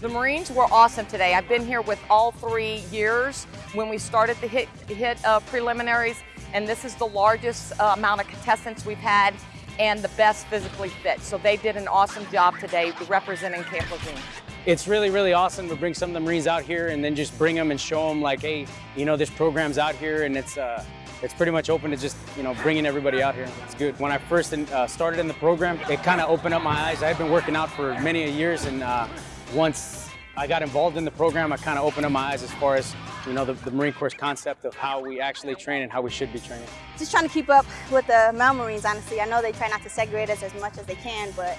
The Marines were awesome today. I've been here with all three years when we started the HITT, HITT uh, preliminaries, and this is the largest uh, amount of contestants we've had and the best physically fit. So they did an awesome job today representing Camp Lejeune. It's really, really awesome to bring some of the Marines out here and then just bring them and show them like, hey, you know, this program's out here and it's, uh, it's pretty much open to just, you know, bringing everybody out here. It's good. When I first in, uh, started in the program, it kind of opened up my eyes. I've been working out for many years and uh, once I got involved in the program, I kind of opened up my eyes as far as, you know, the, the, Marine Corps concept of how we actually train and how we should be training. Just trying to keep up with the male Marines, honestly. I know they try not to segregate us as much as they can, but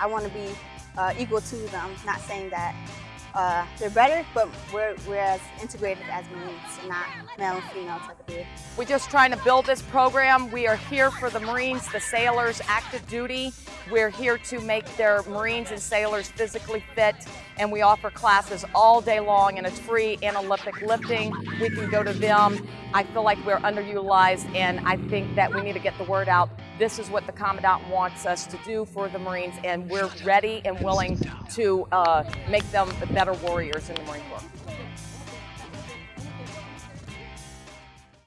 I want to be uh, equal to them. Not saying that uh, they're better, but we're, we're as integrated as Marines, not male and female type of deal. We're just trying to build this program. We are here for the Marines, the sailors, active duty. We're here to make their Marines and sailors physically fit, and we offer classes all day long, and it's free and Olympic lifting. We can go to them. I feel like we're underutilized, and I think that we need to get the word out. This is what the Commandant wants us to do for the Marines, and we're ready and willing to uh, make them better warriors in the Marine Corps.